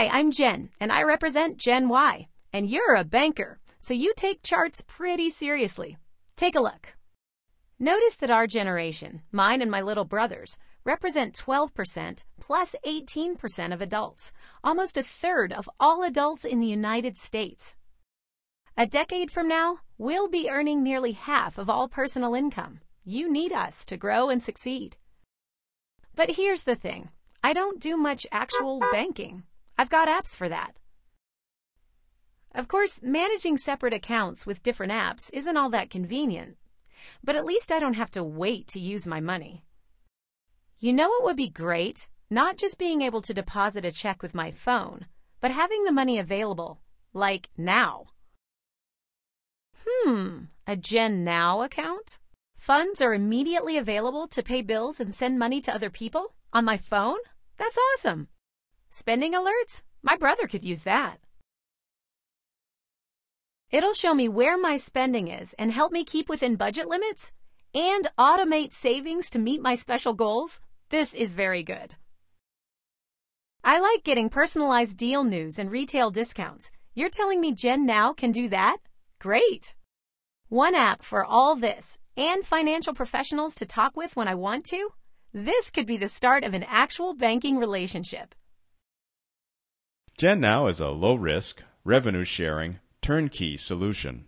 Hi, I'm Jen, and I represent Gen Y. And you're a banker, so you take charts pretty seriously. Take a look. Notice that our generation, mine and my little brothers, represent 12% plus 18% of adults, almost a third of all adults in the United States. A decade from now, we'll be earning nearly half of all personal income. You need us to grow and succeed. But here's the thing I don't do much actual banking. I've got apps for that. Of course, managing separate accounts with different apps isn't all that convenient, but at least I don't have to wait to use my money. You know what would be great? Not just being able to deposit a check with my phone, but having the money available, like now. Hmm, a Gen Now account? Funds are immediately available to pay bills and send money to other people on my phone? That's awesome. Spending alerts? My brother could use that. It'll show me where my spending is and help me keep within budget limits and automate savings to meet my special goals. This is very good. I like getting personalized deal news and retail discounts. You're telling me Gen Now can do that? Great! One app for all this and financial professionals to talk with when I want to? This could be the start of an actual banking relationship. Gen Now is a low risk, revenue sharing, turnkey solution.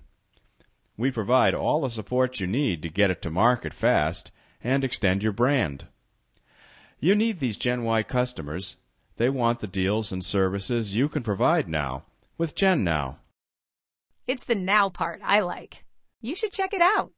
We provide all the support you need to get it to market fast and extend your brand. You need these Gen Y customers. They want the deals and services you can provide now with Gen Now. It's the now part I like. You should check it out.